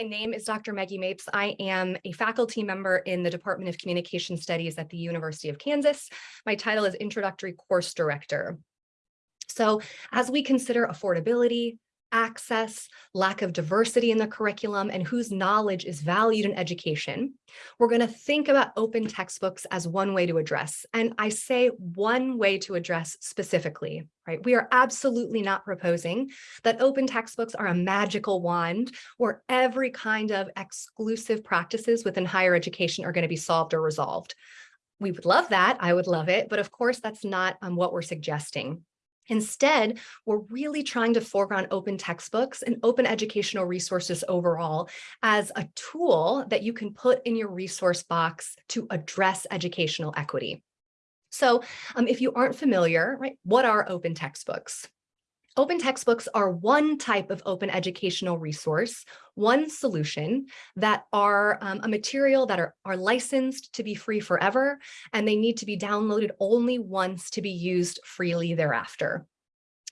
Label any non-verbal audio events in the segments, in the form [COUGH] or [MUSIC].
My name is Dr. Maggie Mapes. I am a faculty member in the Department of Communication Studies at the University of Kansas. My title is Introductory Course Director. So as we consider affordability, access, lack of diversity in the curriculum, and whose knowledge is valued in education, we're going to think about open textbooks as one way to address. And I say one way to address specifically, right? We are absolutely not proposing that open textbooks are a magical wand where every kind of exclusive practices within higher education are going to be solved or resolved. We would love that. I would love it. But of course, that's not um, what we're suggesting. Instead, we're really trying to foreground open textbooks and open educational resources overall as a tool that you can put in your resource box to address educational equity. So um, if you aren't familiar, right, what are open textbooks? Open textbooks are one type of open educational resource, one solution that are um, a material that are, are licensed to be free forever, and they need to be downloaded only once to be used freely thereafter.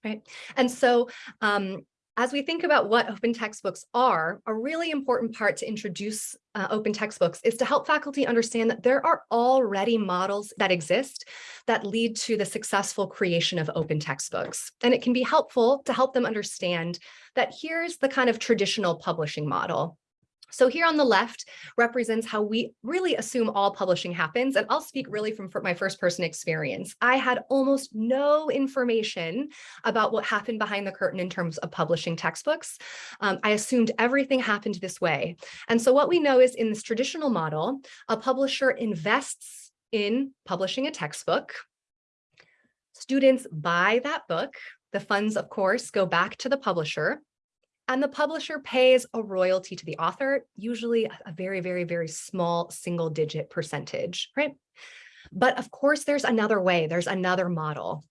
Right. And so um, as we think about what open textbooks are, a really important part to introduce uh, open textbooks is to help faculty understand that there are already models that exist that lead to the successful creation of open textbooks. And it can be helpful to help them understand that here's the kind of traditional publishing model. So here on the left represents how we really assume all publishing happens. And I'll speak really from my first person experience. I had almost no information about what happened behind the curtain in terms of publishing textbooks. Um, I assumed everything happened this way. And so what we know is in this traditional model, a publisher invests in publishing a textbook. Students buy that book. The funds, of course, go back to the publisher and the publisher pays a royalty to the author, usually a very, very, very small single digit percentage, right? But of course, there's another way, there's another model.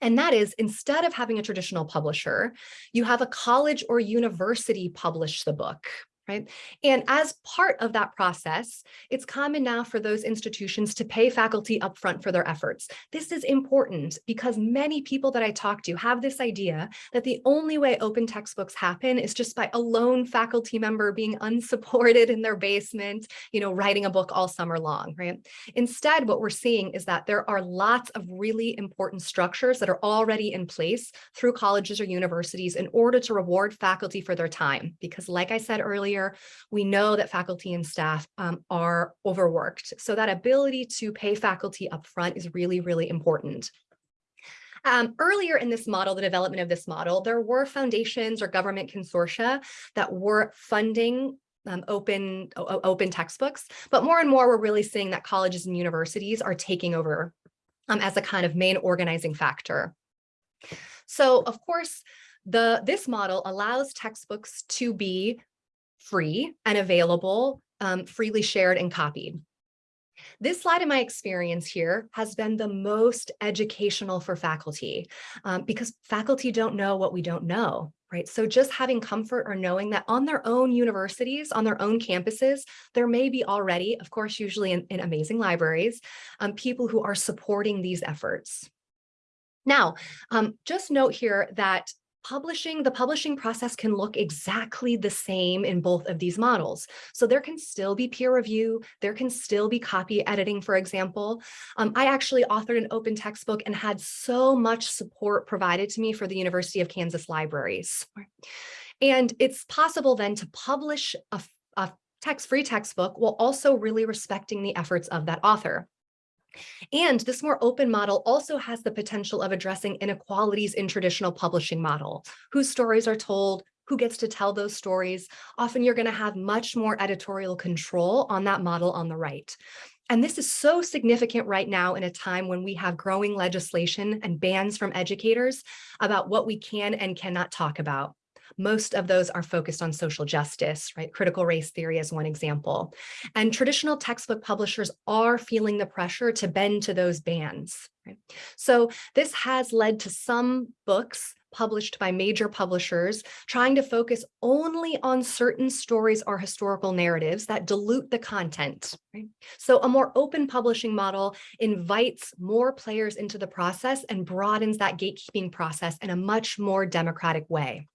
And that is instead of having a traditional publisher, you have a college or university publish the book, right? And as part of that process, it's common now for those institutions to pay faculty upfront for their efforts. This is important because many people that I talk to have this idea that the only way open textbooks happen is just by a lone faculty member being [LAUGHS] unsupported in their basement, you know, writing a book all summer long, right? Instead, what we're seeing is that there are lots of really important structures that are already in place through colleges or universities in order to reward faculty for their time. Because like I said earlier, earlier, we know that faculty and staff um, are overworked. So that ability to pay faculty upfront is really, really important. Um, earlier in this model, the development of this model, there were foundations or government consortia that were funding um, open open textbooks, but more and more we're really seeing that colleges and universities are taking over um, as a kind of main organizing factor. So of course, the this model allows textbooks to be free and available, um, freely shared and copied. This slide in my experience here has been the most educational for faculty um, because faculty don't know what we don't know, right? So just having comfort or knowing that on their own universities, on their own campuses, there may be already, of course, usually in, in amazing libraries, um, people who are supporting these efforts. Now, um, just note here that publishing, the publishing process can look exactly the same in both of these models. So there can still be peer review, there can still be copy editing, for example. Um, I actually authored an open textbook and had so much support provided to me for the University of Kansas libraries. And it's possible then to publish a, a text-free textbook while also really respecting the efforts of that author. And this more open model also has the potential of addressing inequalities in traditional publishing model, whose stories are told, who gets to tell those stories. Often you're going to have much more editorial control on that model on the right. And this is so significant right now in a time when we have growing legislation and bans from educators about what we can and cannot talk about. Most of those are focused on social justice, right? Critical race theory is one example. And traditional textbook publishers are feeling the pressure to bend to those bans. Right? So this has led to some books published by major publishers trying to focus only on certain stories or historical narratives that dilute the content. Right? So a more open publishing model invites more players into the process and broadens that gatekeeping process in a much more democratic way.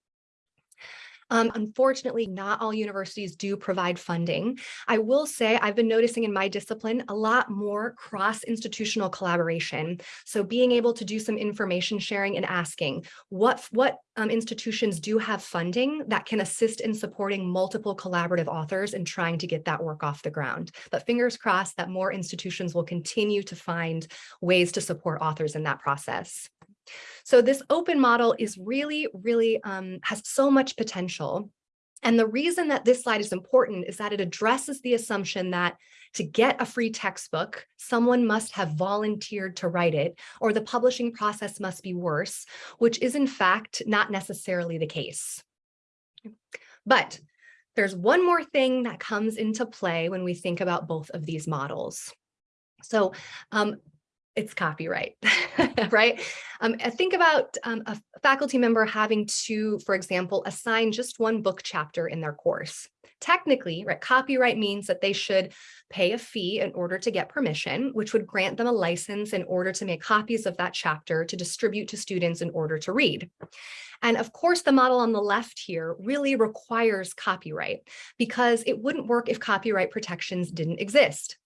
Um, unfortunately, not all universities do provide funding. I will say I've been noticing in my discipline a lot more cross-institutional collaboration. So being able to do some information sharing and asking what, what um, institutions do have funding that can assist in supporting multiple collaborative authors and trying to get that work off the ground. But fingers crossed that more institutions will continue to find ways to support authors in that process. So this open model is really, really um, has so much potential. And the reason that this slide is important is that it addresses the assumption that to get a free textbook, someone must have volunteered to write it, or the publishing process must be worse, which is in fact not necessarily the case. But there's one more thing that comes into play when we think about both of these models. So um, it's copyright, [LAUGHS] right? Um, think about um, a faculty member having to, for example, assign just one book chapter in their course. Technically, right, copyright means that they should pay a fee in order to get permission, which would grant them a license in order to make copies of that chapter to distribute to students in order to read. And of course, the model on the left here really requires copyright because it wouldn't work if copyright protections didn't exist.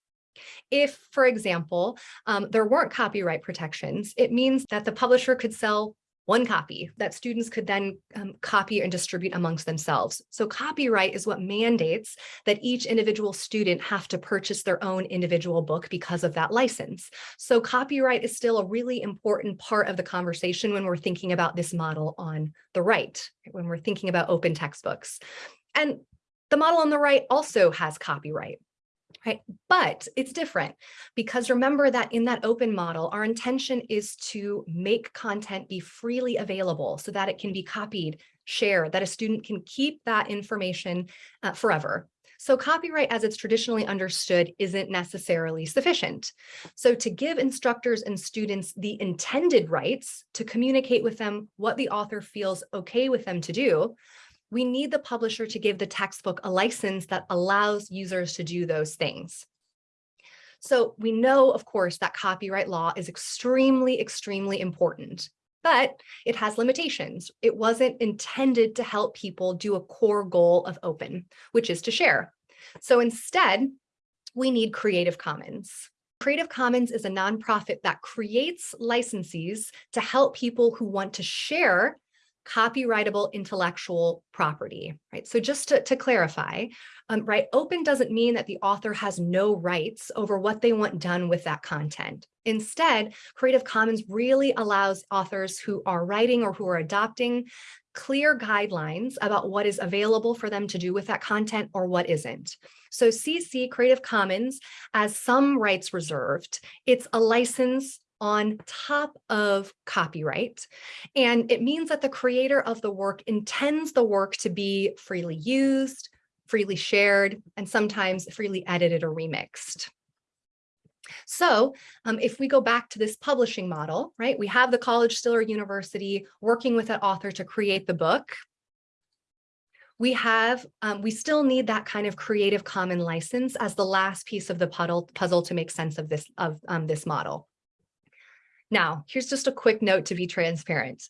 If, for example, um, there weren't copyright protections, it means that the publisher could sell one copy that students could then um, copy and distribute amongst themselves. So copyright is what mandates that each individual student have to purchase their own individual book because of that license. So copyright is still a really important part of the conversation when we're thinking about this model on the right, when we're thinking about open textbooks. And the model on the right also has copyright right? But it's different because remember that in that open model, our intention is to make content be freely available so that it can be copied, shared, that a student can keep that information uh, forever. So copyright as it's traditionally understood isn't necessarily sufficient. So to give instructors and students the intended rights to communicate with them what the author feels okay with them to do, we need the publisher to give the textbook a license that allows users to do those things. So we know, of course, that copyright law is extremely, extremely important, but it has limitations. It wasn't intended to help people do a core goal of open, which is to share. So instead, we need Creative Commons. Creative Commons is a nonprofit that creates licenses to help people who want to share copyrightable intellectual property, right? So just to, to clarify, um, right, open doesn't mean that the author has no rights over what they want done with that content. Instead, Creative Commons really allows authors who are writing or who are adopting clear guidelines about what is available for them to do with that content or what isn't. So CC Creative Commons as some rights reserved, it's a license on top of copyright. And it means that the creator of the work intends the work to be freely used, freely shared, and sometimes freely edited or remixed. So um, if we go back to this publishing model, right, we have the college still or university working with an author to create the book. We have, um, we still need that kind of creative common license as the last piece of the puzzle, puzzle to make sense of this, of um, this model. Now, here's just a quick note to be transparent.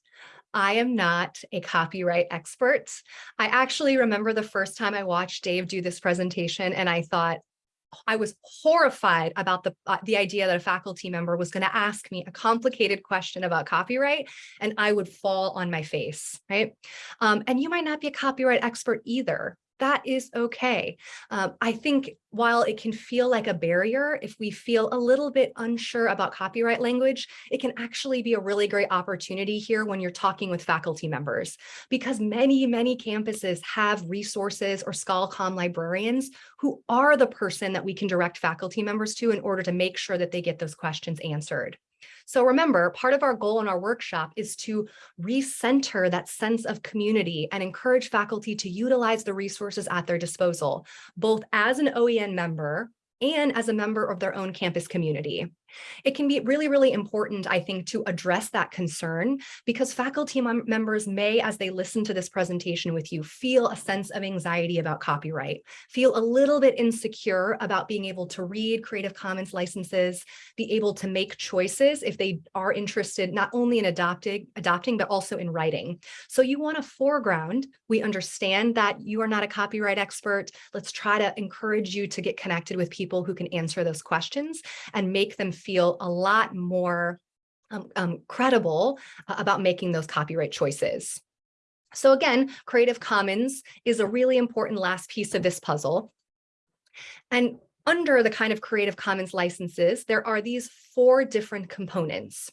I am not a copyright expert. I actually remember the first time I watched Dave do this presentation and I thought, I was horrified about the, uh, the idea that a faculty member was going to ask me a complicated question about copyright and I would fall on my face, right? Um, and you might not be a copyright expert either that is okay. Um, I think while it can feel like a barrier, if we feel a little bit unsure about copyright language, it can actually be a really great opportunity here when you're talking with faculty members, because many, many campuses have resources or ScholarComm librarians who are the person that we can direct faculty members to in order to make sure that they get those questions answered. So remember, part of our goal in our workshop is to recenter that sense of community and encourage faculty to utilize the resources at their disposal, both as an OEN member and as a member of their own campus community. It can be really, really important, I think, to address that concern because faculty members may, as they listen to this presentation with you, feel a sense of anxiety about copyright, feel a little bit insecure about being able to read Creative Commons licenses, be able to make choices if they are interested not only in adopting, adopting but also in writing. So you want to foreground, we understand that you are not a copyright expert. Let's try to encourage you to get connected with people who can answer those questions and make them feel a lot more um, um, credible uh, about making those copyright choices. So again, Creative Commons is a really important last piece of this puzzle. And under the kind of Creative Commons licenses, there are these four different components.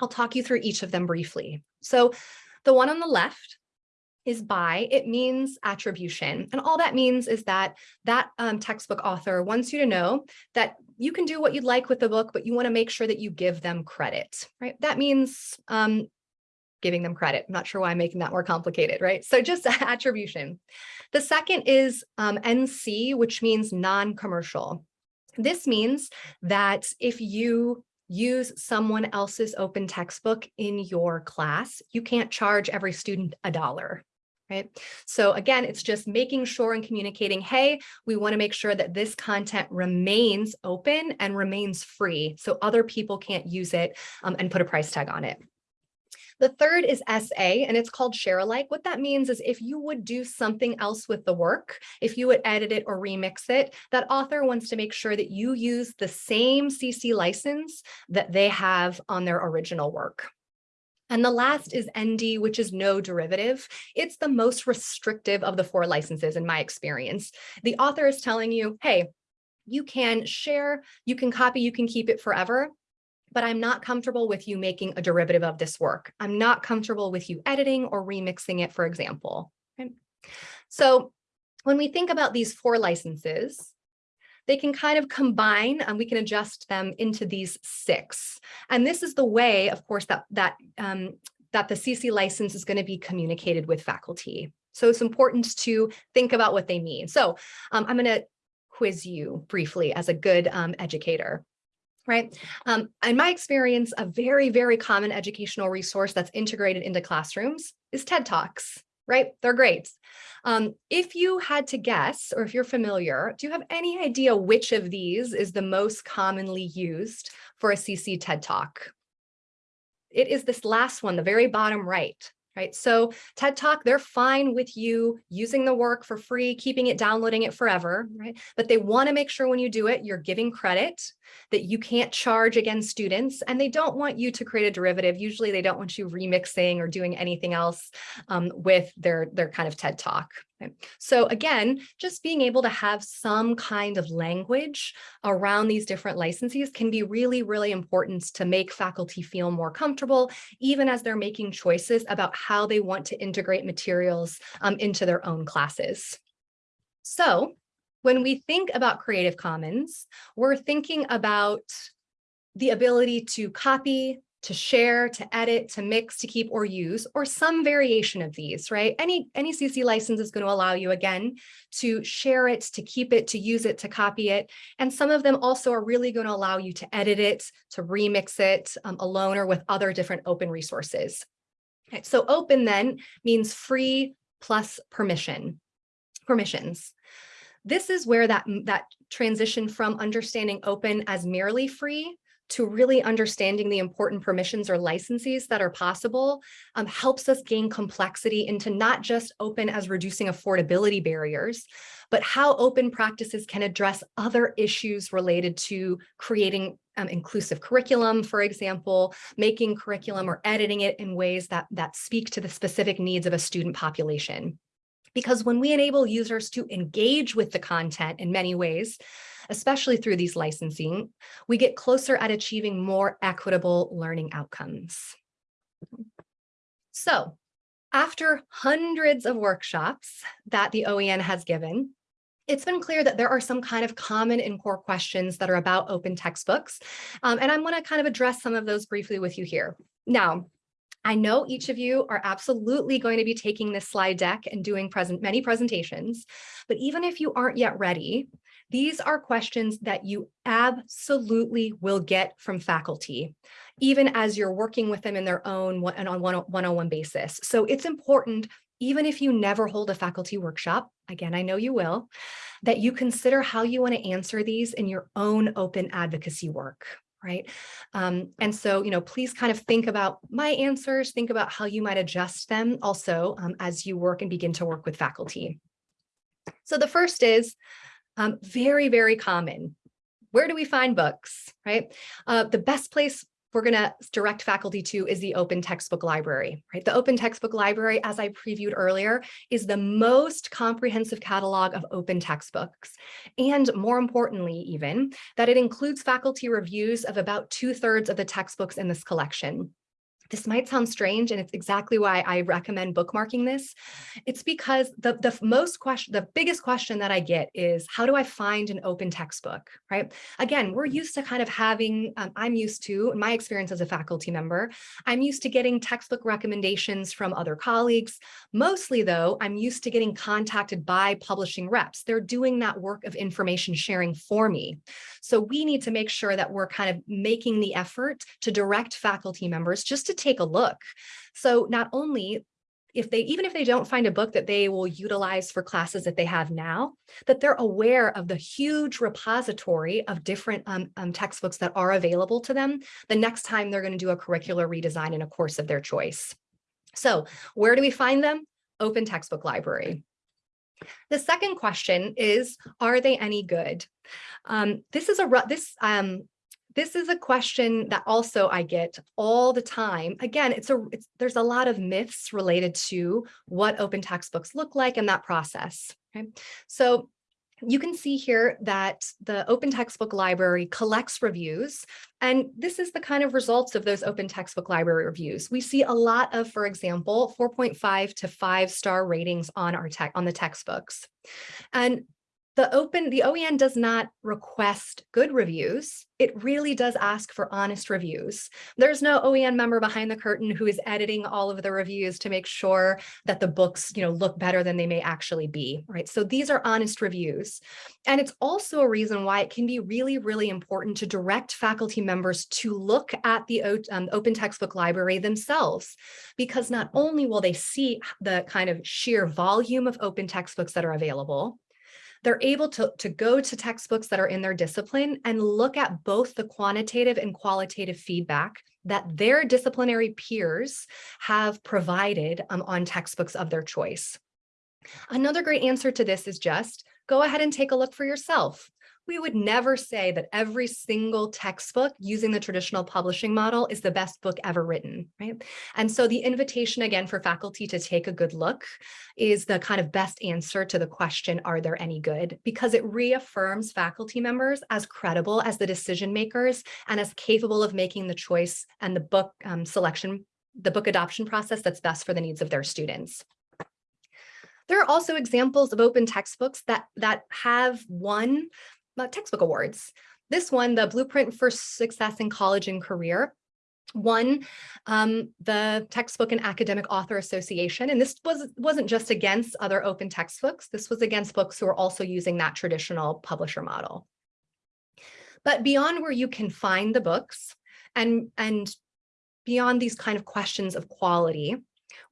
I'll talk you through each of them briefly. So the one on the left is by, it means attribution. And all that means is that that um, textbook author wants you to know that you can do what you'd like with the book, but you want to make sure that you give them credit, right? That means um, giving them credit. I'm not sure why I'm making that more complicated, right? So just [LAUGHS] attribution. The second is um, NC, which means non-commercial. This means that if you use someone else's open textbook in your class, you can't charge every student a dollar, right? So again, it's just making sure and communicating, hey, we want to make sure that this content remains open and remains free so other people can't use it um, and put a price tag on it. The third is SA, and it's called share alike. What that means is if you would do something else with the work, if you would edit it or remix it, that author wants to make sure that you use the same CC license that they have on their original work. And the last is ND, which is no derivative. It's the most restrictive of the four licenses in my experience. The author is telling you, hey, you can share, you can copy, you can keep it forever, but I'm not comfortable with you making a derivative of this work. I'm not comfortable with you editing or remixing it, for example. Okay. So when we think about these four licenses, they can kind of combine and we can adjust them into these six. And this is the way, of course, that, that, um, that the CC license is going to be communicated with faculty. So it's important to think about what they mean. So um, I'm going to quiz you briefly as a good um, educator right? Um, in my experience, a very, very common educational resource that's integrated into classrooms is TED Talks right? They're great. Um, if you had to guess, or if you're familiar, do you have any idea which of these is the most commonly used for a CC TED Talk? It is this last one, the very bottom right right? So TED Talk, they're fine with you using the work for free, keeping it, downloading it forever, right? But they want to make sure when you do it, you're giving credit that you can't charge against students and they don't want you to create a derivative. Usually they don't want you remixing or doing anything else um, with their, their kind of TED Talk. So again, just being able to have some kind of language around these different licenses can be really, really important to make faculty feel more comfortable, even as they're making choices about how they want to integrate materials um, into their own classes. So when we think about Creative Commons, we're thinking about the ability to copy, to share, to edit, to mix, to keep or use, or some variation of these, right? Any, any CC license is going to allow you, again, to share it, to keep it, to use it, to copy it. And some of them also are really going to allow you to edit it, to remix it um, alone or with other different open resources. Okay, so open then means free plus permission, permissions. This is where that, that transition from understanding open as merely free to really understanding the important permissions or licenses that are possible um, helps us gain complexity into not just open as reducing affordability barriers, but how open practices can address other issues related to creating um, inclusive curriculum, for example, making curriculum or editing it in ways that, that speak to the specific needs of a student population. Because when we enable users to engage with the content in many ways, especially through these licensing, we get closer at achieving more equitable learning outcomes. So after hundreds of workshops that the OEN has given, it's been clear that there are some kind of common and core questions that are about open textbooks. Um, and I'm going to kind of address some of those briefly with you here. Now, I know each of you are absolutely going to be taking this slide deck and doing present many presentations, but even if you aren't yet ready, these are questions that you absolutely will get from faculty, even as you're working with them in their own and on one-on-one basis. So it's important, even if you never hold a faculty workshop, again, I know you will, that you consider how you want to answer these in your own open advocacy work right? Um, and so, you know, please kind of think about my answers, think about how you might adjust them also um, as you work and begin to work with faculty. So the first is, um, very, very common. Where do we find books, right? Uh, the best place we're going to direct faculty to is the open textbook library, right? The open textbook library, as I previewed earlier, is the most comprehensive catalog of open textbooks. And more importantly, even that it includes faculty reviews of about two thirds of the textbooks in this collection. This might sound strange, and it's exactly why I recommend bookmarking this. It's because the, the most question, the biggest question that I get is, how do I find an open textbook, right? Again, we're used to kind of having, um, I'm used to, in my experience as a faculty member, I'm used to getting textbook recommendations from other colleagues. Mostly though, I'm used to getting contacted by publishing reps. They're doing that work of information sharing for me. So we need to make sure that we're kind of making the effort to direct faculty members just to take a look. So not only if they even if they don't find a book that they will utilize for classes that they have now, that they're aware of the huge repository of different um, um, textbooks that are available to them the next time they're going to do a curricular redesign in a course of their choice. So where do we find them? Open textbook library. The second question is, are they any good? Um, this is a this um, this is a question that also I get all the time. Again, it's a it's, there's a lot of myths related to what open textbooks look like and that process. Okay, so you can see here that the open textbook library collects reviews and this is the kind of results of those open textbook library reviews. We see a lot of, for example, 4.5 to five star ratings on our tech on the textbooks. And the open, the OEN does not request good reviews. It really does ask for honest reviews. There's no OEN member behind the curtain who is editing all of the reviews to make sure that the books, you know, look better than they may actually be, right? So these are honest reviews. And it's also a reason why it can be really, really important to direct faculty members to look at the um, open textbook library themselves, because not only will they see the kind of sheer volume of open textbooks that are available, they're able to, to go to textbooks that are in their discipline and look at both the quantitative and qualitative feedback that their disciplinary peers have provided um, on textbooks of their choice. Another great answer to this is just go ahead and take a look for yourself we would never say that every single textbook using the traditional publishing model is the best book ever written, right? And so the invitation again for faculty to take a good look is the kind of best answer to the question, are there any good? Because it reaffirms faculty members as credible as the decision makers and as capable of making the choice and the book um, selection, the book adoption process that's best for the needs of their students. There are also examples of open textbooks that, that have uh, textbook awards. This one, the Blueprint for Success in College and Career, won um, the Textbook and Academic Author Association. And this was, wasn't just against other open textbooks. This was against books who are also using that traditional publisher model. But beyond where you can find the books and, and beyond these kind of questions of quality,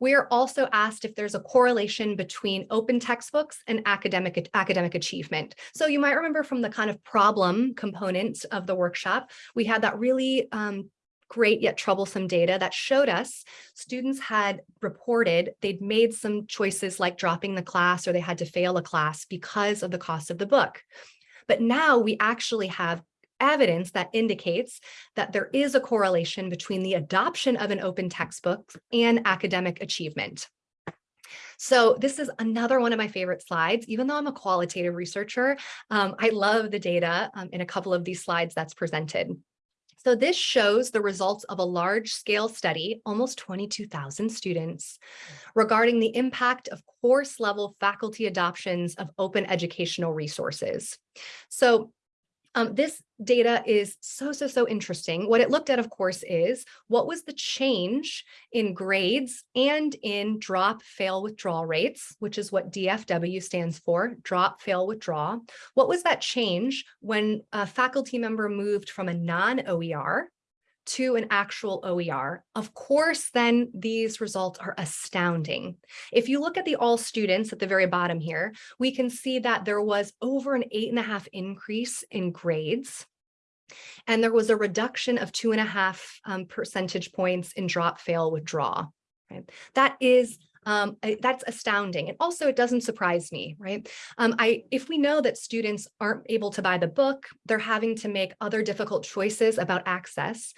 we are also asked if there's a correlation between open textbooks and academic, academic achievement. So you might remember from the kind of problem component of the workshop, we had that really um, great yet troublesome data that showed us students had reported they'd made some choices like dropping the class or they had to fail a class because of the cost of the book. But now we actually have evidence that indicates that there is a correlation between the adoption of an open textbook and academic achievement. So this is another one of my favorite slides. Even though I'm a qualitative researcher, um, I love the data um, in a couple of these slides that's presented. So this shows the results of a large scale study, almost 22,000 students, regarding the impact of course level faculty adoptions of open educational resources. So Um, this data is so, so, so interesting. What it looked at, of course, is what was the change in grades and in drop, fail, withdrawal rates, which is what DFW stands for, drop, fail, withdraw. What was that change when a faculty member moved from a non-OER to an actual OER, of course, then these results are astounding. If you look at the all students at the very bottom here, we can see that there was over an eight and a half increase in grades. And there was a reduction of two and a half um, percentage points in drop, fail, withdraw. Right? That is um, that's astounding. And also it doesn't surprise me, right? Um, I, if we know that students aren't able to buy the book, they're having to make other difficult choices about access.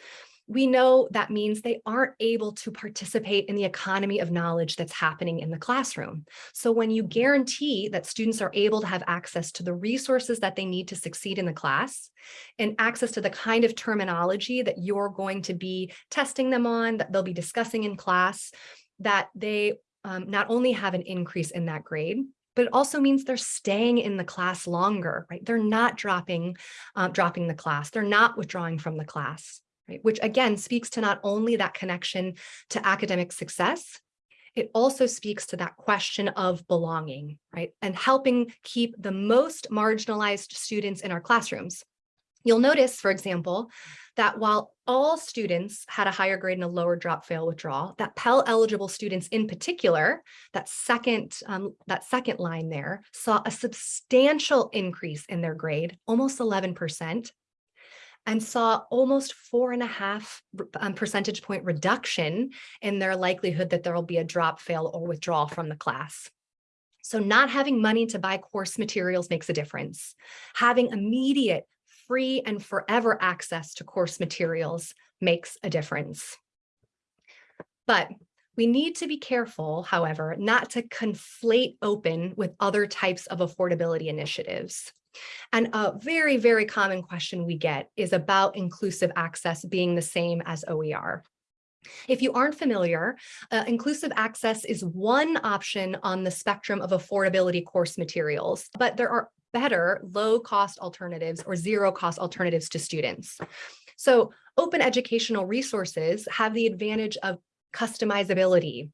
We know that means they aren't able to participate in the economy of knowledge that's happening in the classroom. So when you guarantee that students are able to have access to the resources that they need to succeed in the class and access to the kind of terminology that you're going to be testing them on, that they'll be discussing in class, that they um, not only have an increase in that grade, but it also means they're staying in the class longer, right? They're not dropping, uh, dropping the class. They're not withdrawing from the class, right? Which again speaks to not only that connection to academic success, it also speaks to that question of belonging, right? And helping keep the most marginalized students in our classrooms. You'll notice, for example, that while all students had a higher grade and a lower drop fail withdrawal, that Pell eligible students in particular, that second, um, that second line there, saw a substantial increase in their grade, almost 11%, and saw almost four and a half um, percentage point reduction in their likelihood that there will be a drop, fail, or withdrawal from the class. So not having money to buy course materials makes a difference. Having immediate free and forever access to course materials makes a difference. But we need to be careful, however, not to conflate open with other types of affordability initiatives. And a very, very common question we get is about inclusive access being the same as OER. If you aren't familiar, uh, inclusive access is one option on the spectrum of affordability course materials, but there are better low cost alternatives or zero cost alternatives to students. So open educational resources have the advantage of customizability,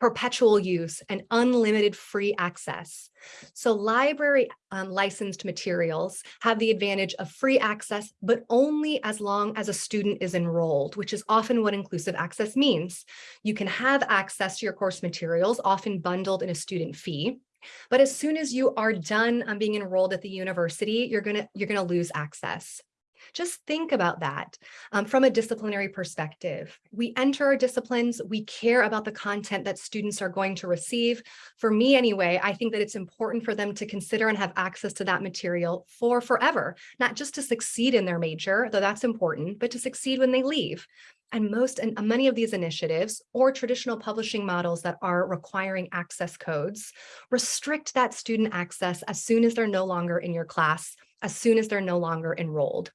perpetual use, and unlimited free access. So library um, licensed materials have the advantage of free access, but only as long as a student is enrolled, which is often what inclusive access means. You can have access to your course materials, often bundled in a student fee, but as soon as you are done um, being enrolled at the university, you're gonna you're gonna lose access. Just think about that um, from a disciplinary perspective. We enter our disciplines, we care about the content that students are going to receive. For me anyway, I think that it's important for them to consider and have access to that material for forever, not just to succeed in their major, though that's important, but to succeed when they leave. And most and many of these initiatives or traditional publishing models that are requiring access codes restrict that student access as soon as they're no longer in your class, as soon as they're no longer enrolled.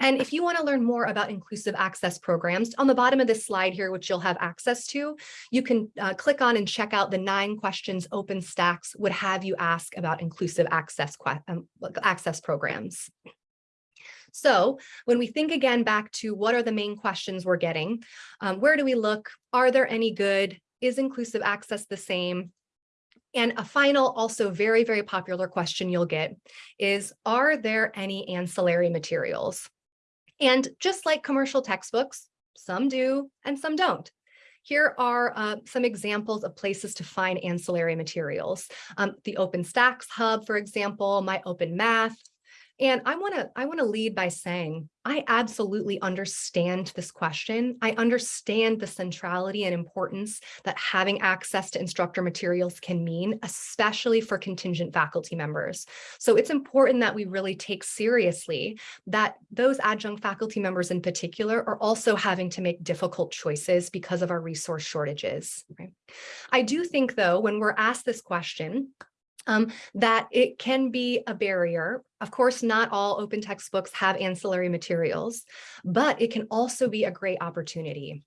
And if you want to learn more about inclusive access programs, on the bottom of this slide here, which you'll have access to, you can uh, click on and check out the nine questions OpenStax would have you ask about inclusive access, um, access programs. So when we think again back to what are the main questions we're getting, um, where do we look? Are there any good? Is inclusive access the same? And a final, also very, very popular question you'll get is, are there any ancillary materials? And just like commercial textbooks, some do and some don't. Here are uh, some examples of places to find ancillary materials. Um, the OpenStax Hub, for example, My Open Math, and I want to I want to lead by saying I absolutely understand this question. I understand the centrality and importance that having access to instructor materials can mean, especially for contingent faculty members. So it's important that we really take seriously that those adjunct faculty members in particular are also having to make difficult choices because of our resource shortages. Right? I do think though, when we're asked this question, um, that it can be a barrier. Of course, not all open textbooks have ancillary materials, but it can also be a great opportunity.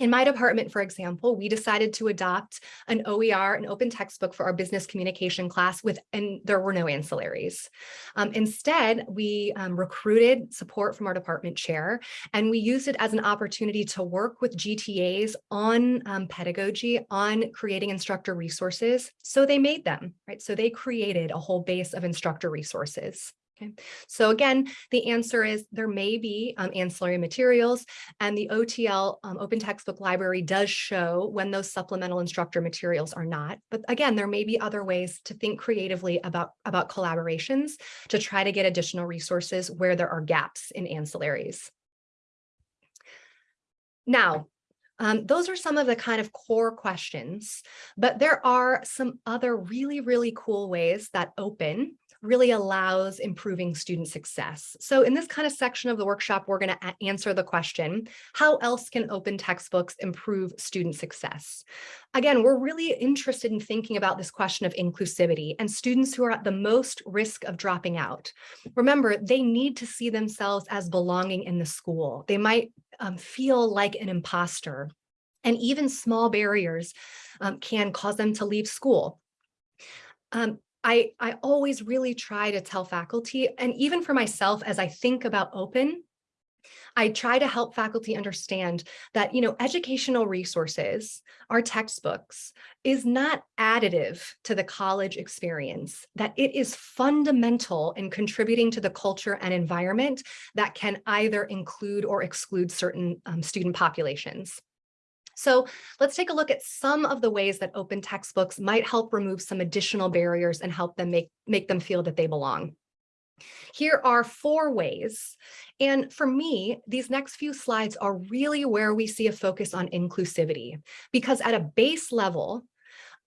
In my department, for example, we decided to adopt an OER, an open textbook for our business communication class with, and there were no ancillaries. Um, instead, we um, recruited support from our department chair, and we used it as an opportunity to work with GTAs on um, pedagogy, on creating instructor resources. So they made them, right? So they created a whole base of instructor resources. Okay, so again, the answer is there may be um, ancillary materials and the OTL um, Open Textbook Library does show when those supplemental instructor materials are not. But again, there may be other ways to think creatively about, about collaborations to try to get additional resources where there are gaps in ancillaries. Now, um, those are some of the kind of core questions, but there are some other really, really cool ways that open really allows improving student success. So in this kind of section of the workshop, we're going to answer the question, how else can open textbooks improve student success? Again, we're really interested in thinking about this question of inclusivity and students who are at the most risk of dropping out. Remember, they need to see themselves as belonging in the school. They might um, feel like an imposter and even small barriers um, can cause them to leave school. Um, I, I always really try to tell faculty, and even for myself, as I think about open, I try to help faculty understand that, you know, educational resources, our textbooks, is not additive to the college experience, that it is fundamental in contributing to the culture and environment that can either include or exclude certain um, student populations. So let's take a look at some of the ways that open textbooks might help remove some additional barriers and help them make, make them feel that they belong. Here are four ways. And for me, these next few slides are really where we see a focus on inclusivity, because at a base level,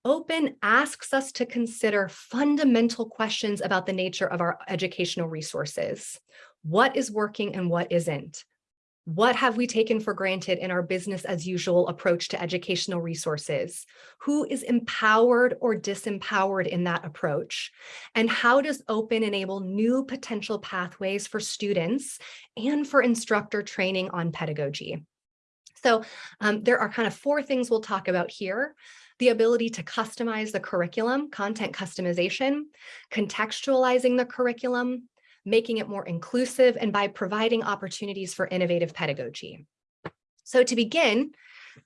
Open asks us to consider fundamental questions about the nature of our educational resources. What is working and what isn't? What have we taken for granted in our business as usual approach to educational resources? Who is empowered or disempowered in that approach? And how does open enable new potential pathways for students and for instructor training on pedagogy? So um, there are kind of four things we'll talk about here the ability to customize the curriculum, content customization, contextualizing the curriculum, making it more inclusive, and by providing opportunities for innovative pedagogy. So to begin,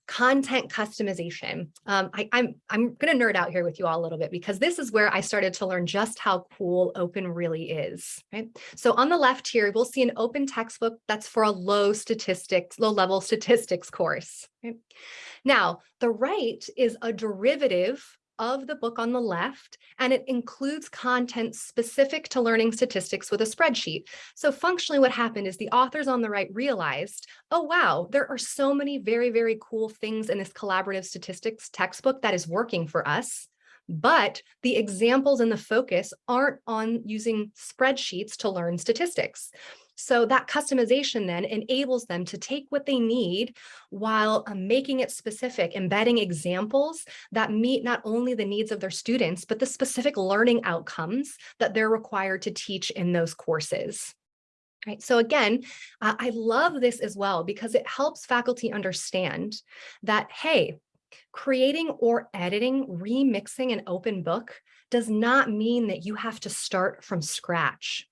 content customization. Um, I, I'm, I'm going to nerd out here with you all a little bit because this is where I started to learn just how cool open really is. Right? So on the left here, we'll see an open textbook that's for a low statistics, low level statistics course. Now, the right is a derivative of the book on the left, and it includes content specific to learning statistics with a spreadsheet. So functionally what happened is the authors on the right realized, oh, wow, there are so many very, very cool things in this collaborative statistics textbook that is working for us but the examples and the focus aren't on using spreadsheets to learn statistics. So that customization then enables them to take what they need while uh, making it specific, embedding examples that meet not only the needs of their students, but the specific learning outcomes that they're required to teach in those courses. Right. So again, uh, I love this as well because it helps faculty understand that, hey, creating or editing, remixing an open book does not mean that you have to start from scratch.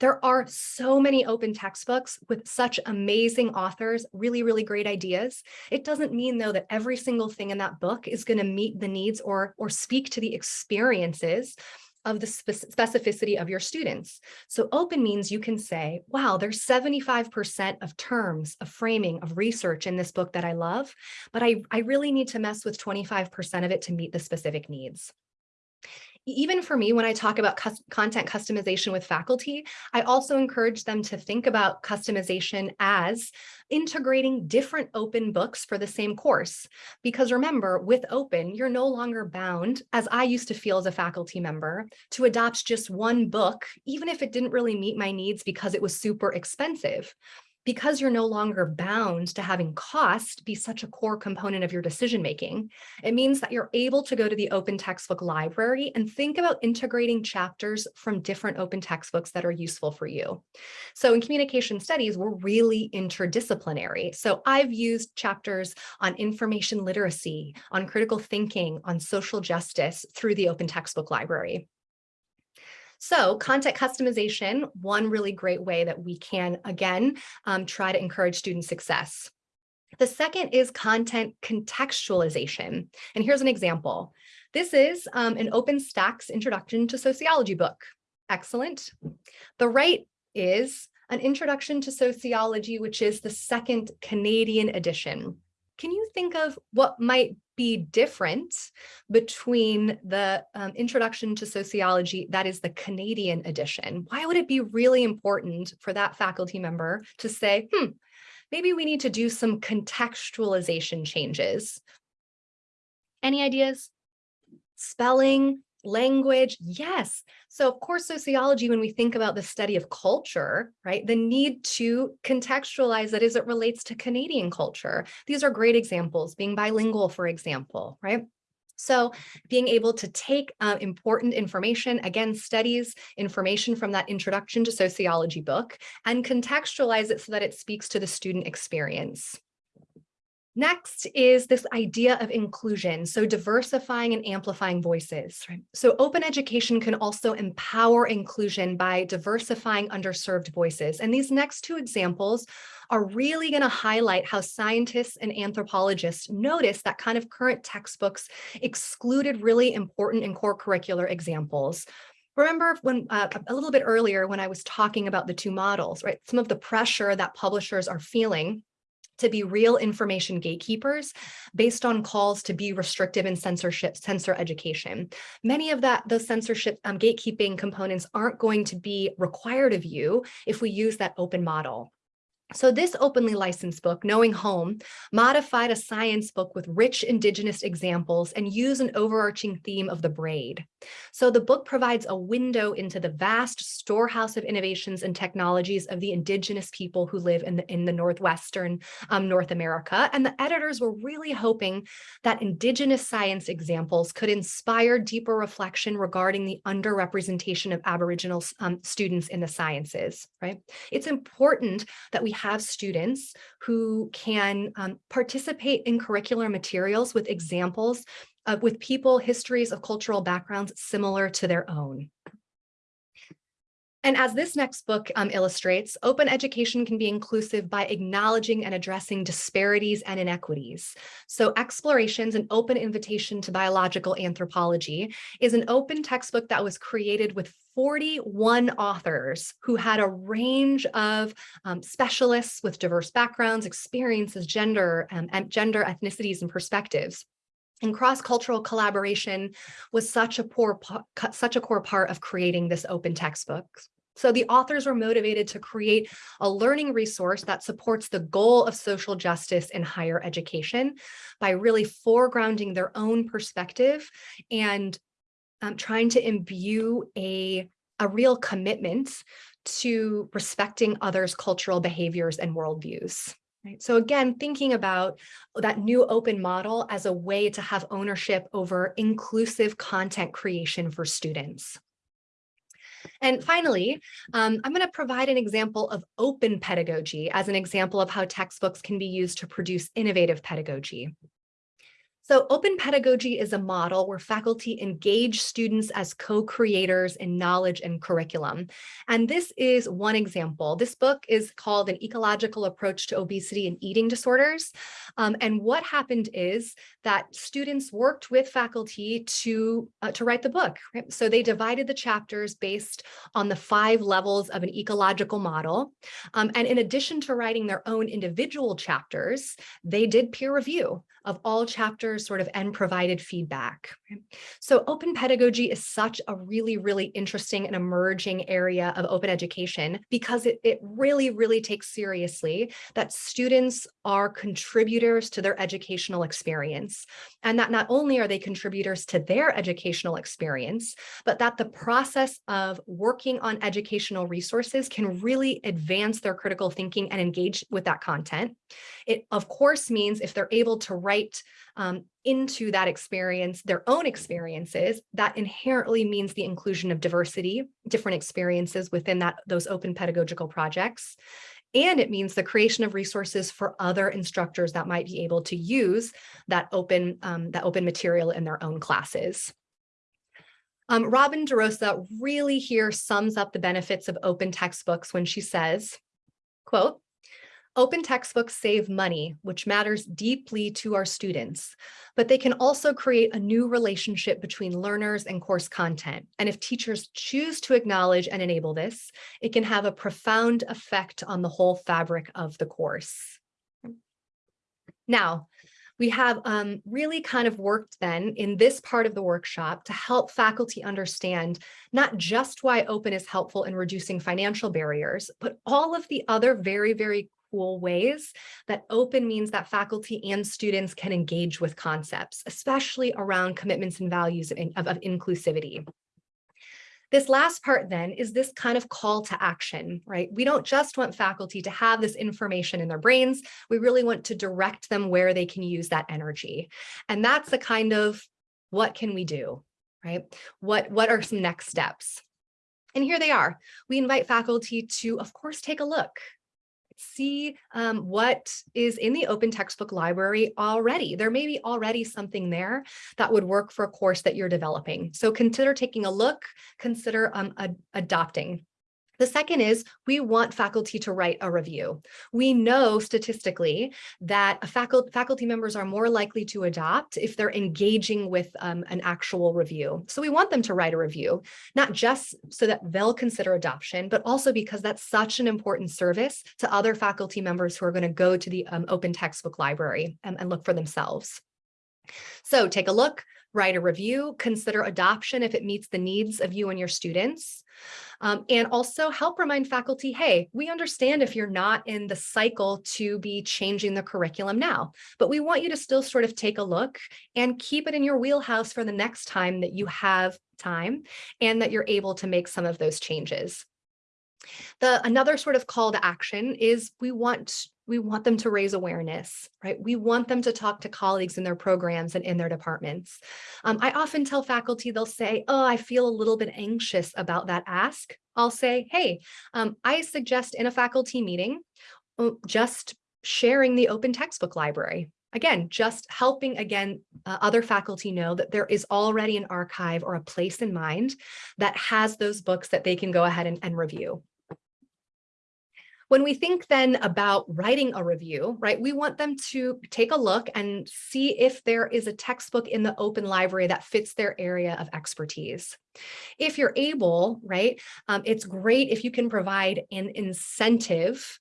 There are so many open textbooks with such amazing authors, really, really great ideas. It doesn't mean though that every single thing in that book is going to meet the needs or, or speak to the experiences of the specificity of your students. So open means you can say, wow, there's 75% of terms, of framing, of research in this book that I love, but I, I really need to mess with 25% of it to meet the specific needs even for me, when I talk about content customization with faculty, I also encourage them to think about customization as integrating different open books for the same course. Because remember, with open, you're no longer bound, as I used to feel as a faculty member, to adopt just one book, even if it didn't really meet my needs because it was super expensive. Because you're no longer bound to having cost be such a core component of your decision making, it means that you're able to go to the open textbook library and think about integrating chapters from different open textbooks that are useful for you. So in communication studies, we're really interdisciplinary. So I've used chapters on information literacy, on critical thinking, on social justice through the open textbook library. So content customization, one really great way that we can, again, um, try to encourage student success. The second is content contextualization. And here's an example. This is um, an OpenStax Introduction to Sociology book. Excellent. The right is an Introduction to Sociology, which is the second Canadian edition. Can you think of what might be different between the um, introduction to sociology, that is the Canadian edition. Why would it be really important for that faculty member to say, hmm, maybe we need to do some contextualization changes. Any ideas? Spelling, language, yes. So of course, sociology, when we think about the study of culture, right, the need to contextualize that as it relates to Canadian culture. These are great examples, being bilingual, for example, right? So being able to take uh, important information, again, studies information from that introduction to sociology book and contextualize it so that it speaks to the student experience. Next is this idea of inclusion, so diversifying and amplifying voices. Right? So open education can also empower inclusion by diversifying underserved voices. And these next two examples are really going to highlight how scientists and anthropologists notice that kind of current textbooks excluded really important and core curricular examples. Remember when uh, a little bit earlier when I was talking about the two models, right? Some of the pressure that publishers are feeling to be real information gatekeepers based on calls to be restrictive and censorship, censor education. Many of that, those censorship um, gatekeeping components aren't going to be required of you if we use that open model. So this openly licensed book, Knowing Home, modified a science book with rich indigenous examples and used an overarching theme of the braid. So the book provides a window into the vast storehouse of innovations and technologies of the indigenous people who live in the, in the Northwestern um, North America. And the editors were really hoping that indigenous science examples could inspire deeper reflection regarding the underrepresentation of Aboriginal um, students in the sciences, right? It's important that we have students who can um, participate in curricular materials with examples with people, histories of cultural backgrounds similar to their own. And as this next book um, illustrates, open education can be inclusive by acknowledging and addressing disparities and inequities. So Explorations, an open invitation to biological anthropology, is an open textbook that was created with 41 authors who had a range of um, specialists with diverse backgrounds, experiences, gender, um, and gender, ethnicities, and perspectives. And cross-cultural collaboration was such a, poor, such a core part of creating this open textbook. So the authors were motivated to create a learning resource that supports the goal of social justice in higher education by really foregrounding their own perspective and um, trying to imbue a, a real commitment to respecting others' cultural behaviors and worldviews. Right. So again, thinking about that new open model as a way to have ownership over inclusive content creation for students. And finally, um, I'm going to provide an example of open pedagogy as an example of how textbooks can be used to produce innovative pedagogy. So open pedagogy is a model where faculty engage students as co-creators in knowledge and curriculum. And this is one example. This book is called An Ecological Approach to Obesity and Eating Disorders. Um, and what happened is that students worked with faculty to, uh, to write the book. Right? So they divided the chapters based on the five levels of an ecological model. Um, and in addition to writing their own individual chapters, they did peer review of all chapters sort of and provided feedback. So open pedagogy is such a really, really interesting and emerging area of open education because it, it really, really takes seriously that students are contributors to their educational experience students, and that not only are they contributors to their educational experience, but that the process of working on educational resources can really advance their critical thinking and engage with that content. It, of course, means if they're able to write um, into that experience, their own experiences, that inherently means the inclusion of diversity, different experiences within that those open pedagogical projects. And it means the creation of resources for other instructors that might be able to use that open, um, that open material in their own classes. Um, Robin DeRosa really here sums up the benefits of open textbooks when she says, quote, Open textbooks save money, which matters deeply to our students, but they can also create a new relationship between learners and course content. And if teachers choose to acknowledge and enable this, it can have a profound effect on the whole fabric of the course. Now, we have um, really kind of worked then in this part of the workshop to help faculty understand not just why open is helpful in reducing financial barriers, but all of the other very, very cool ways that open means that faculty and students can engage with concepts, especially around commitments and values of, of, of inclusivity. This last part then is this kind of call to action, right? We don't just want faculty to have this information in their brains. We really want to direct them where they can use that energy. And that's the kind of what can we do, right? What, what are some next steps? And here they are. We invite faculty to, of course, take a look, see um, what is in the open textbook library already. There may be already something there that would work for a course that you're developing. So consider taking a look, consider um, ad adopting. The second is we want faculty to write a review. We know statistically that faculty, faculty members are more likely to adopt if they're engaging with um, an actual review. So we want them to write a review, not just so that they'll consider adoption, but also because that's such an important service to other faculty members who are going to go to the um, open textbook library and, and look for themselves. So take a look, write a review, consider adoption if it meets the needs of you and your students. Um, and also help remind faculty, hey, we understand if you're not in the cycle to be changing the curriculum now, but we want you to still sort of take a look and keep it in your wheelhouse for the next time that you have time and that you're able to make some of those changes. The another sort of call to action is we want we want them to raise awareness, right? We want them to talk to colleagues in their programs and in their departments. Um, I often tell faculty, they'll say, oh, I feel a little bit anxious about that ask. I'll say, hey, um, I suggest in a faculty meeting, uh, just sharing the open textbook library. Again, just helping again uh, other faculty know that there is already an archive or a place in mind that has those books that they can go ahead and, and review. When we think then about writing a review, right, we want them to take a look and see if there is a textbook in the open library that fits their area of expertise. If you're able, right, um, it's great if you can provide an incentive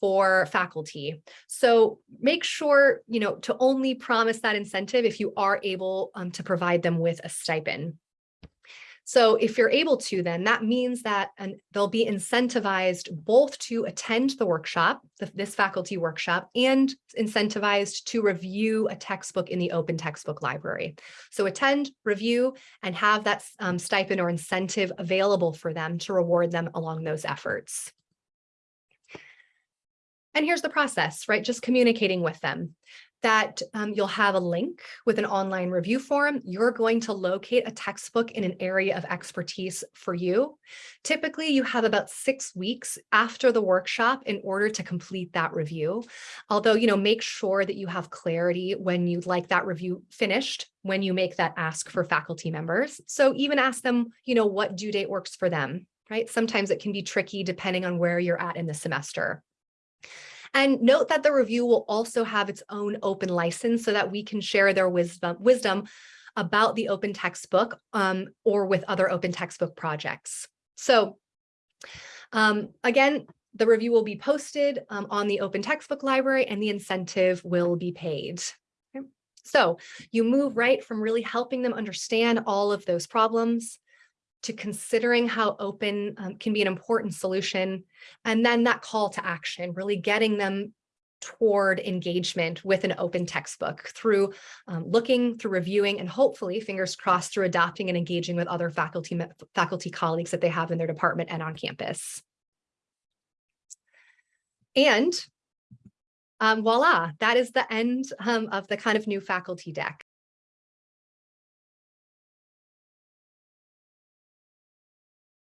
for faculty. So make sure, you know, to only promise that incentive if you are able um, to provide them with a stipend. So if you're able to, then that means that and they'll be incentivized both to attend the workshop, the, this faculty workshop, and incentivized to review a textbook in the open textbook library. So attend, review, and have that um, stipend or incentive available for them to reward them along those efforts. And here's the process, right? Just communicating with them that um, you'll have a link with an online review form. You're going to locate a textbook in an area of expertise for you. Typically, you have about six weeks after the workshop in order to complete that review. Although, you know, make sure that you have clarity when you'd like that review finished when you make that ask for faculty members. So even ask them, you know, what due date works for them, right? Sometimes it can be tricky depending on where you're at in the semester. And note that the review will also have its own open license so that we can share their wisdom, wisdom about the open textbook um, or with other open textbook projects. So um, again, the review will be posted um, on the open textbook library and the incentive will be paid. So you move right from really helping them understand all of those problems to considering how open um, can be an important solution. And then that call to action, really getting them toward engagement with an open textbook through um, looking, through reviewing, and hopefully, fingers crossed, through adopting and engaging with other faculty, faculty colleagues that they have in their department and on campus. And um, voila, that is the end um, of the kind of new faculty deck.